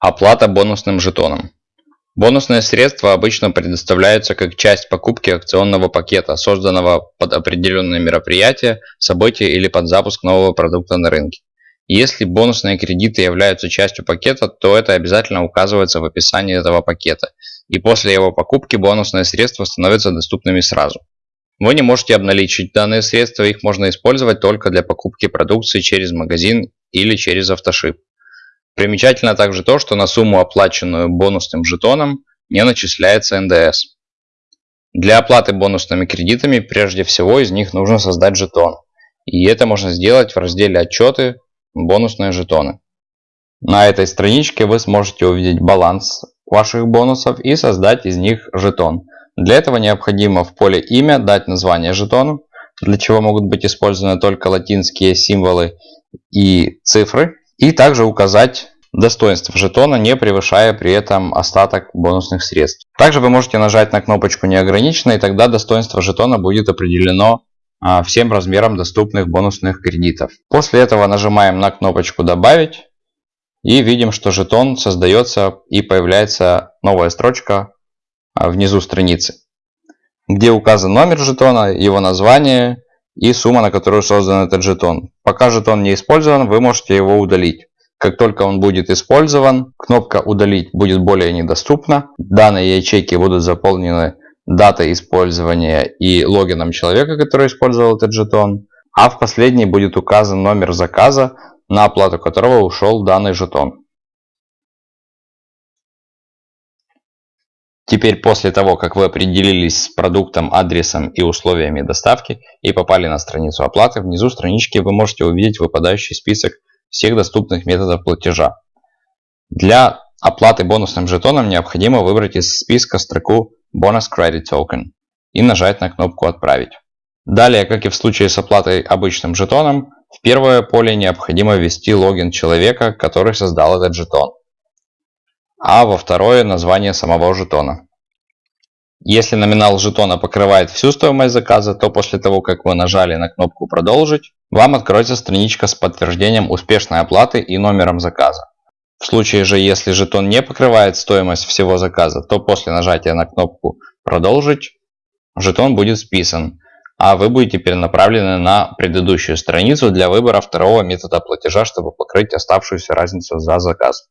Оплата бонусным жетоном. Бонусные средства обычно предоставляются как часть покупки акционного пакета, созданного под определенное мероприятие, событие или под запуск нового продукта на рынке. Если бонусные кредиты являются частью пакета, то это обязательно указывается в описании этого пакета, и после его покупки бонусные средства становятся доступными сразу. Вы не можете обналичить данные средства, их можно использовать только для покупки продукции через магазин или через автошип. Примечательно также то, что на сумму, оплаченную бонусным жетоном, не начисляется НДС. Для оплаты бонусными кредитами прежде всего из них нужно создать жетон. И это можно сделать в разделе «Отчеты. Бонусные жетоны». На этой страничке вы сможете увидеть баланс ваших бонусов и создать из них жетон. Для этого необходимо в поле «Имя» дать название жетону, для чего могут быть использованы только латинские символы и цифры, и также указать достоинство жетона, не превышая при этом остаток бонусных средств. Также вы можете нажать на кнопочку «Неограниченно», и тогда достоинство жетона будет определено а, всем размерам доступных бонусных кредитов. После этого нажимаем на кнопочку «Добавить» и видим, что жетон создается и появляется новая строчка а, внизу страницы, где указан номер жетона, его название и сумма, на которую создан этот жетон. Пока жетон не использован, вы можете его удалить. Как только он будет использован, кнопка «Удалить» будет более недоступна. Данные ячейки будут заполнены датой использования и логином человека, который использовал этот жетон. А в последней будет указан номер заказа, на оплату которого ушел данный жетон. Теперь после того, как вы определились с продуктом, адресом и условиями доставки и попали на страницу оплаты, внизу странички вы можете увидеть выпадающий список всех доступных методов платежа. Для оплаты бонусным жетоном необходимо выбрать из списка строку Bonus Credit Token и нажать на кнопку «Отправить». Далее, как и в случае с оплатой обычным жетоном, в первое поле необходимо ввести логин человека, который создал этот жетон а во второе название самого жетона. Если номинал жетона покрывает всю стоимость заказа, то после того, как вы нажали на кнопку «Продолжить», вам откроется страничка с подтверждением успешной оплаты и номером заказа. В случае же, если жетон не покрывает стоимость всего заказа, то после нажатия на кнопку «Продолжить» жетон будет списан, а вы будете перенаправлены на предыдущую страницу для выбора второго метода платежа, чтобы покрыть оставшуюся разницу за заказ.